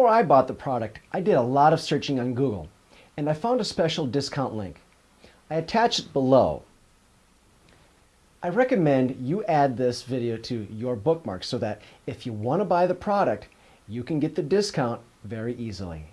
Before I bought the product, I did a lot of searching on Google, and I found a special discount link. I attach it below. I recommend you add this video to your bookmarks so that if you want to buy the product, you can get the discount very easily.